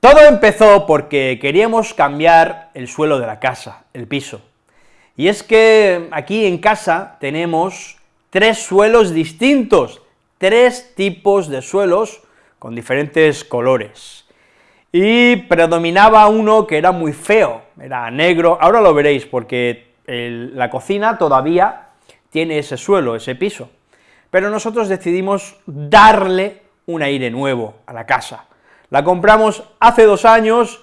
Todo empezó porque queríamos cambiar el suelo de la casa, el piso. Y es que aquí en casa tenemos tres suelos distintos, tres tipos de suelos con diferentes colores. Y predominaba uno que era muy feo, era negro, ahora lo veréis, porque la cocina todavía tiene ese suelo, ese piso, pero nosotros decidimos darle un aire nuevo a la casa. La compramos hace dos años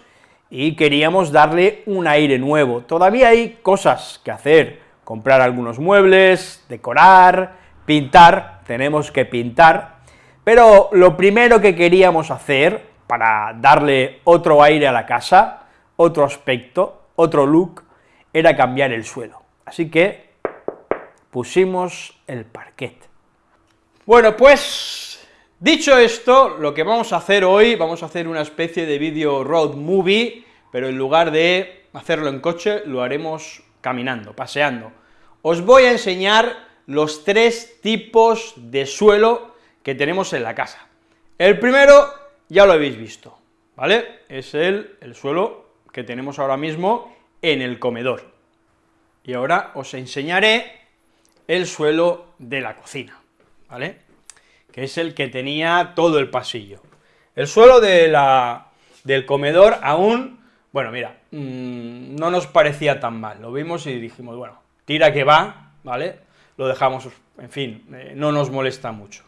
y queríamos darle un aire nuevo. Todavía hay cosas que hacer, comprar algunos muebles, decorar, pintar, tenemos que pintar, pero lo primero que queríamos hacer para darle otro aire a la casa, otro aspecto, otro look, era cambiar el suelo. Así que pusimos el parquet. Bueno, pues, dicho esto, lo que vamos a hacer hoy, vamos a hacer una especie de vídeo road movie, pero en lugar de hacerlo en coche, lo haremos caminando, paseando. Os voy a enseñar los tres tipos de suelo que tenemos en la casa. El primero, ya lo habéis visto, ¿vale? Es el, el suelo que tenemos ahora mismo en el comedor. Y ahora os enseñaré el suelo de la cocina, ¿vale? Que es el que tenía todo el pasillo. El suelo de la, del comedor aún, bueno, mira, mm, no nos parecía tan mal, lo vimos y dijimos, bueno, tira que va, ¿vale? Lo dejamos, en fin, eh, no nos molesta mucho.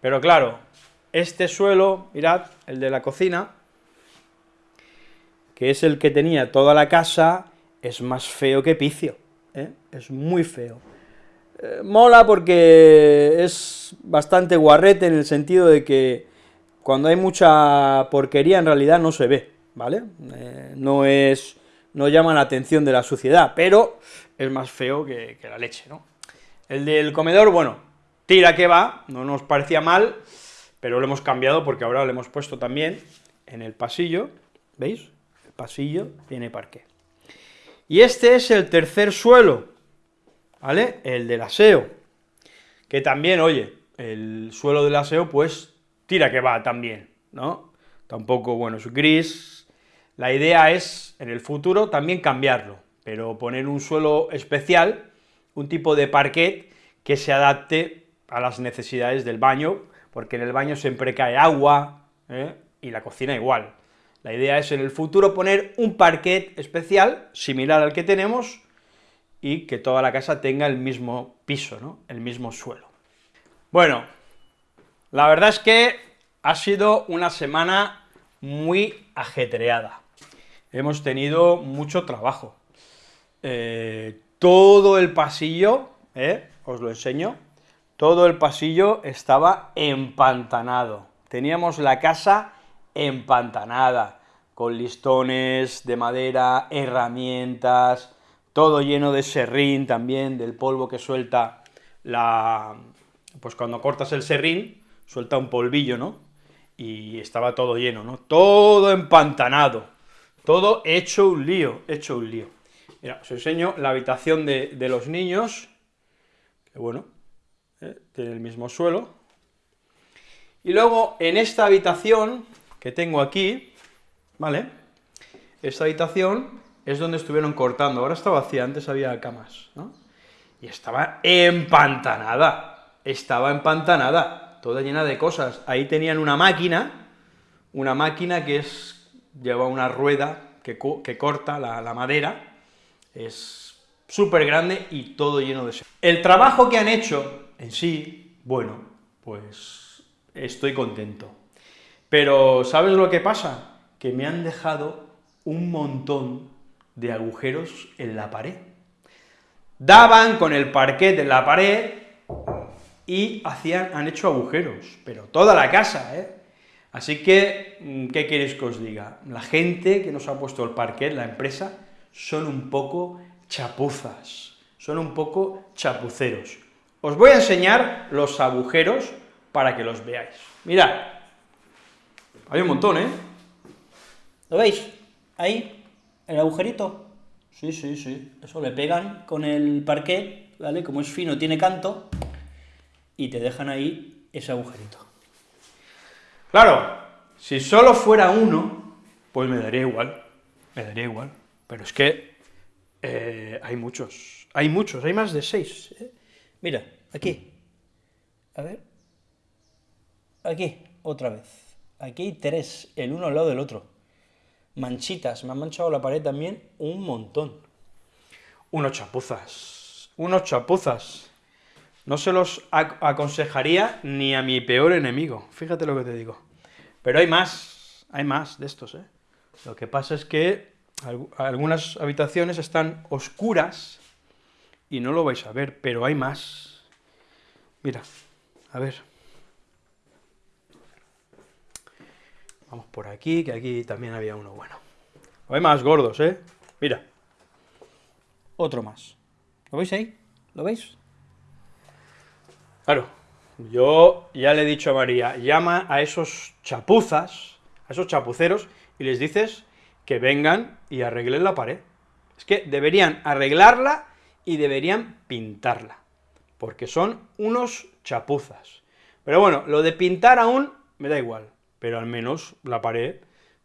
Pero claro, este suelo, mirad, el de la cocina, que es el que tenía toda la casa, es más feo que picio, ¿eh? es muy feo. Eh, mola porque es bastante guarrete en el sentido de que cuando hay mucha porquería en realidad no se ve, ¿vale? Eh, no es, no llama la atención de la suciedad, pero es más feo que, que la leche, ¿no? El del comedor, bueno, tira que va, no nos parecía mal, pero lo hemos cambiado porque ahora lo hemos puesto también en el pasillo, ¿veis? El pasillo tiene parque. Y este es el tercer suelo, ¿vale? El del aseo, que también, oye, el suelo del aseo, pues, tira que va también, ¿no? Tampoco, bueno, es gris, la idea es, en el futuro, también cambiarlo, pero poner un suelo especial, un tipo de parquet que se adapte a las necesidades del baño, porque en el baño siempre cae agua, ¿eh? y la cocina igual. La idea es en el futuro poner un parquet especial, similar al que tenemos, y que toda la casa tenga el mismo piso, el mismo suelo. Bueno, la verdad es que ha sido una semana muy ajetreada. Hemos tenido mucho trabajo. Eh, todo el pasillo, ¿eh? os lo enseño, todo el pasillo estaba empantanado. Teníamos la casa empantanada, con listones de madera, herramientas, todo lleno de serrín también, del polvo que suelta la... pues cuando cortas el serrín, suelta un polvillo, ¿no? Y estaba todo lleno, ¿no? Todo empantanado, todo hecho un lío, hecho un lío. Mira, os enseño la habitación de, los niños, que bueno, ¿eh? tiene el mismo suelo. Y luego, en esta habitación que tengo aquí, ¿vale? Esta habitación es donde estuvieron cortando, ahora está vacía, antes había camas, ¿no? Y estaba empantanada, estaba empantanada, toda llena de cosas. Ahí tenían una máquina, una máquina que es, lleva una rueda que, corta la, la madera, es súper grande y todo lleno de... El trabajo que han hecho en sí, bueno, pues estoy contento. Pero, ¿sabes lo que pasa? Que me han dejado un montón de agujeros en la pared. Daban con el parquet en la pared y hacían, han hecho agujeros, pero toda la casa, ¿eh? Así que, mm, ¿qué queréis que os diga? La gente que nos ha puesto el parquet, la empresa, son un poco chapuzas, son un poco chapuceros. Os voy a enseñar los agujeros para que los veáis. Mirad, hay un montón, ¿eh? ¿Lo veis? Ahí, ¿El agujerito? Sí, sí, sí. Eso le pegan con el parquet, ¿vale? Como es fino, tiene canto, y te dejan ahí ese agujerito. Claro, si solo fuera uno, pues me daría igual, me daría igual, pero es que eh, hay muchos, hay muchos, hay más de seis. ¿eh? Mira, aquí, a ver, aquí, otra vez, aquí hay tres, el uno al lado del otro, manchitas, me han manchado la pared también un montón. Unos chapuzas, unos chapuzas, no se los aconsejaría ni a mi peor enemigo, fíjate lo que te digo. Pero hay más, hay más de estos, ¿eh? Lo que pasa es que algunas habitaciones están oscuras y no lo vais a ver, pero hay más. Mira, a ver. Vamos por aquí, que aquí también había uno bueno. Hay más gordos, ¿eh? Mira. Otro más. ¿Lo veis ahí? ¿Lo veis? Claro, yo ya le he dicho a María, llama a esos chapuzas, a esos chapuceros, y les dices que vengan y arreglen la pared. Es que deberían arreglarla y deberían pintarla, porque son unos chapuzas. Pero bueno, lo de pintar aún me da igual, pero al menos la pared,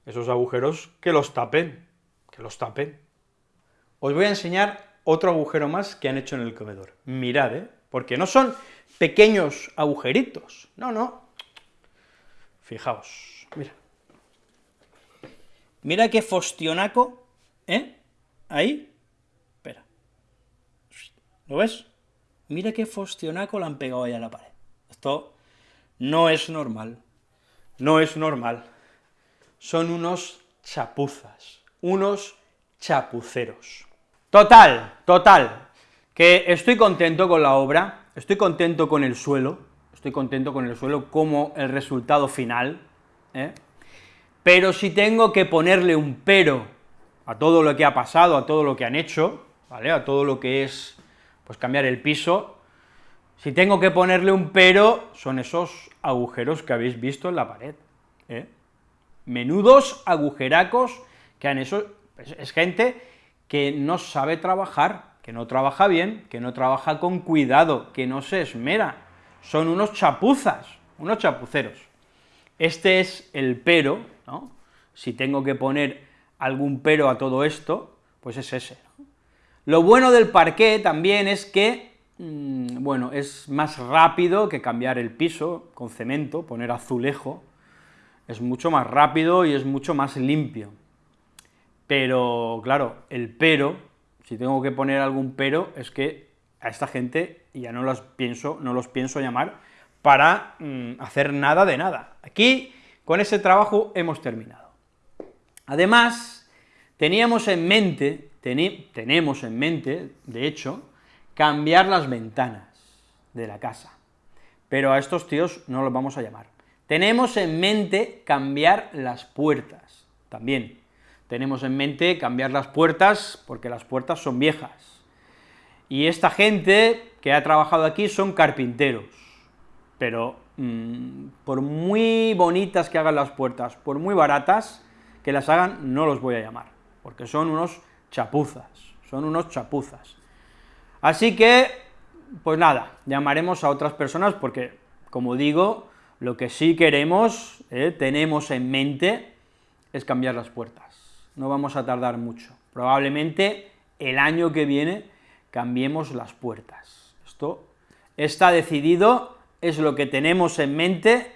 esos agujeros, que los tapen, que los tapen. Os voy a enseñar otro agujero más que han hecho en el comedor. Mirad, ¿eh? Porque no son pequeños agujeritos, no, no. Fijaos, mira. Mira qué fostionaco, ¿eh? Ahí, espera. ¿Lo ves? Mira qué fostionaco le han pegado ahí a la pared. Esto no es normal, no es normal. Son unos chapuzas, unos chapuceros. Total, total, que estoy contento con la obra, estoy contento con el suelo, estoy contento con el suelo como el resultado final, ¿eh? pero si tengo que ponerle un pero a todo lo que ha pasado, a todo lo que han hecho, ¿vale?, a todo lo que es, pues cambiar el piso, si tengo que ponerle un pero, son esos agujeros que habéis visto en la pared, ¿eh? menudos agujeracos que han hecho, es gente que no sabe trabajar, que no trabaja bien, que no trabaja con cuidado, que no se esmera, son unos chapuzas, unos chapuceros. Este es el pero, ¿no? Si tengo que poner algún pero a todo esto, pues es ese. Lo bueno del parqué también es que, mm, bueno, es más rápido que cambiar el piso con cemento, poner azulejo, es mucho más rápido y es mucho más limpio. Pero, claro, el pero, si tengo que poner algún pero, es que a esta gente ya no los pienso, no los pienso llamar para mm, hacer nada de nada. Aquí, con ese trabajo, hemos terminado. Además, teníamos en mente, tenemos en mente, de hecho, cambiar las ventanas de la casa, pero a estos tíos no los vamos a llamar. Tenemos en mente cambiar las puertas, también. Tenemos en mente cambiar las puertas, porque las puertas son viejas. Y esta gente que ha trabajado aquí son carpinteros, pero mm, por muy bonitas que hagan las puertas, por muy baratas que las hagan, no los voy a llamar, porque son unos chapuzas, son unos chapuzas. Así que, pues nada, llamaremos a otras personas porque, como digo, lo que sí queremos, eh, tenemos en mente, es cambiar las puertas. No vamos a tardar mucho. Probablemente el año que viene cambiemos las puertas. Esto está decidido, es lo que tenemos en mente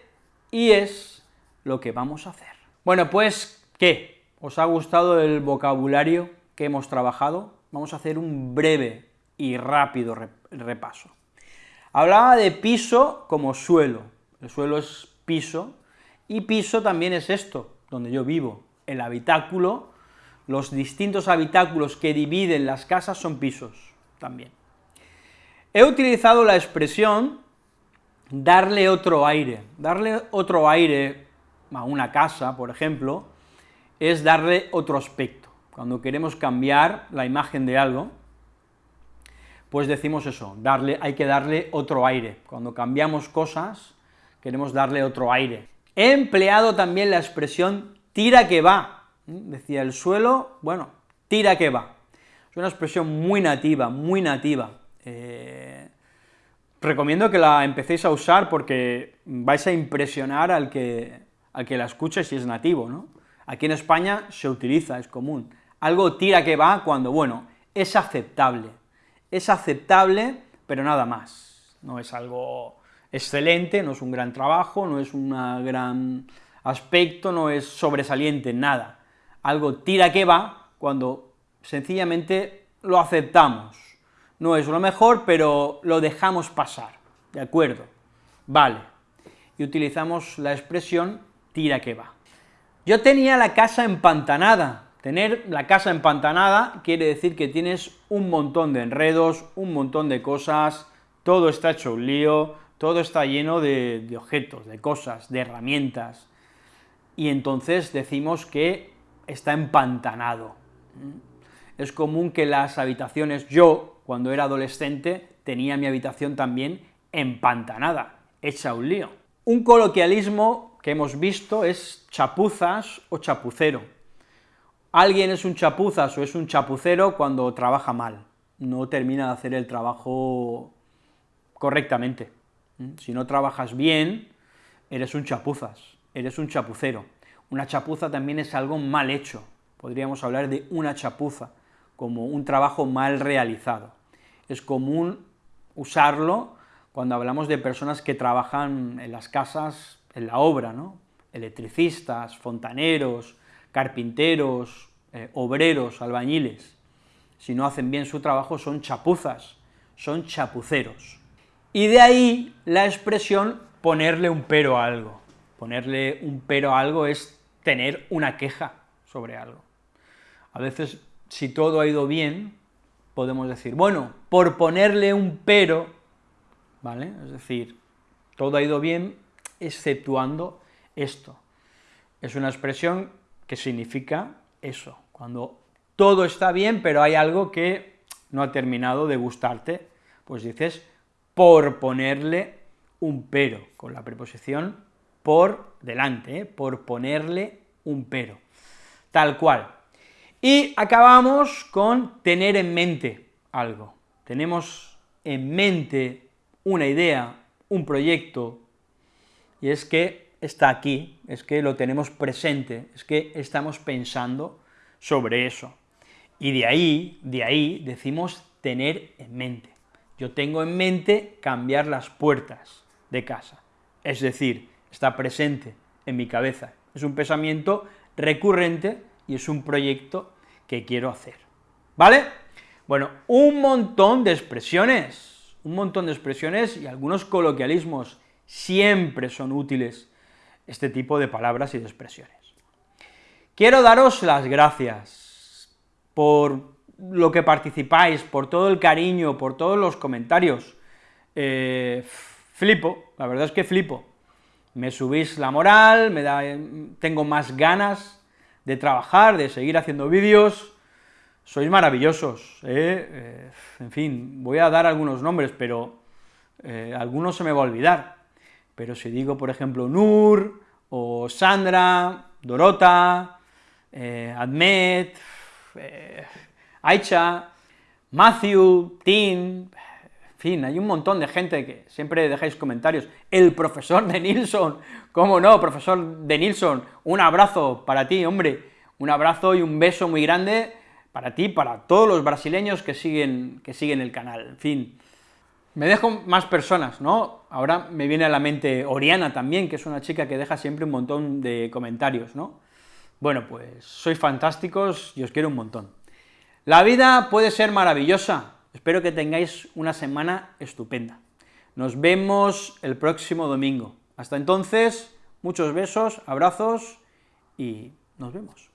y es lo que vamos a hacer. Bueno, pues, ¿qué? ¿Os ha gustado el vocabulario que hemos trabajado? Vamos a hacer un breve y rápido repaso. Hablaba de piso como suelo, el suelo es piso, y piso también es esto, donde yo vivo, el habitáculo, los distintos habitáculos que dividen las casas son pisos también. He utilizado la expresión darle otro aire. Darle otro aire a una casa, por ejemplo, es darle otro aspecto. Cuando queremos cambiar la imagen de algo, pues decimos eso, darle, hay que darle otro aire. Cuando cambiamos cosas, queremos darle otro aire. He empleado también la expresión tira que va, decía el suelo, bueno, tira que va. Es una expresión muy nativa, muy nativa. Eh, recomiendo que la empecéis a usar porque vais a impresionar al que, al que la escuche si es nativo, ¿no? Aquí en España se utiliza, es común. Algo tira que va cuando, bueno, es aceptable. Es aceptable, pero nada más. No es algo excelente, no es un gran trabajo, no es un gran aspecto, no es sobresaliente, nada. Algo tira que va cuando sencillamente lo aceptamos. No es lo mejor, pero lo dejamos pasar, ¿de acuerdo? Vale. Y utilizamos la expresión tira que va. Yo tenía la casa empantanada. Tener la casa empantanada quiere decir que tienes un montón de enredos, un montón de cosas, todo está hecho un lío, todo está lleno de, objetos, de cosas, de herramientas, y entonces decimos que está empantanado. Es común que las habitaciones, yo, cuando era adolescente, tenía mi habitación también empantanada, hecha un lío. Un coloquialismo que hemos visto es chapuzas o chapucero. Alguien es un chapuzas o es un chapucero cuando trabaja mal, no termina de hacer el trabajo correctamente. Si no trabajas bien, eres un chapuzas, eres un chapucero. Una chapuza también es algo mal hecho, podríamos hablar de una chapuza, como un trabajo mal realizado. Es común usarlo cuando hablamos de personas que trabajan en las casas, en la obra, ¿no? electricistas, fontaneros, carpinteros, eh, obreros, albañiles. Si no hacen bien su trabajo son chapuzas, son chapuceros. Y de ahí la expresión ponerle un pero a algo. Ponerle un pero a algo es tener una queja sobre algo. A veces, si todo ha ido bien, podemos decir, bueno, por ponerle un pero, ¿vale? Es decir, todo ha ido bien, exceptuando esto. Es una expresión significa eso, cuando todo está bien, pero hay algo que no ha terminado de gustarte, pues dices, por ponerle un pero, con la preposición por delante, ¿eh? por ponerle un pero, tal cual. Y acabamos con tener en mente algo. Tenemos en mente una idea, un proyecto, y es que está aquí, es que lo tenemos presente, es que estamos pensando sobre eso. Y de ahí, de ahí decimos tener en mente. Yo tengo en mente cambiar las puertas de casa, es decir, está presente en mi cabeza, es un pensamiento recurrente y es un proyecto que quiero hacer, ¿vale? Bueno, un montón de expresiones, un montón de expresiones y algunos coloquialismos, siempre son útiles este tipo de palabras y de expresiones. Quiero daros las gracias por lo que participáis, por todo el cariño, por todos los comentarios. Eh, flipo, la verdad es que flipo me subís la moral, me da, tengo más ganas de trabajar, de seguir haciendo vídeos, sois maravillosos, ¿eh? Eh, en fin, voy a dar algunos nombres, pero algunos se me va a olvidar, pero si digo, por ejemplo, Nur, o Sandra, Dorota, Admet, Aicha, Matthew, Tim, fin, hay un montón de gente que siempre dejáis comentarios. El profesor de Nilsson, ¿cómo no, profesor de Nilsson? Un abrazo para ti, hombre, un abrazo y un beso muy grande para ti, para todos los brasileños que siguen, que siguen el canal, en fin. Me dejo más personas, ¿no? Ahora me viene a la mente Oriana también, que es una chica que deja siempre un montón de comentarios, ¿no? Bueno, pues sois fantásticos y os quiero un montón. La vida puede ser maravillosa, Espero que tengáis una semana estupenda. Nos vemos el próximo domingo. Hasta entonces, muchos besos, abrazos y nos vemos.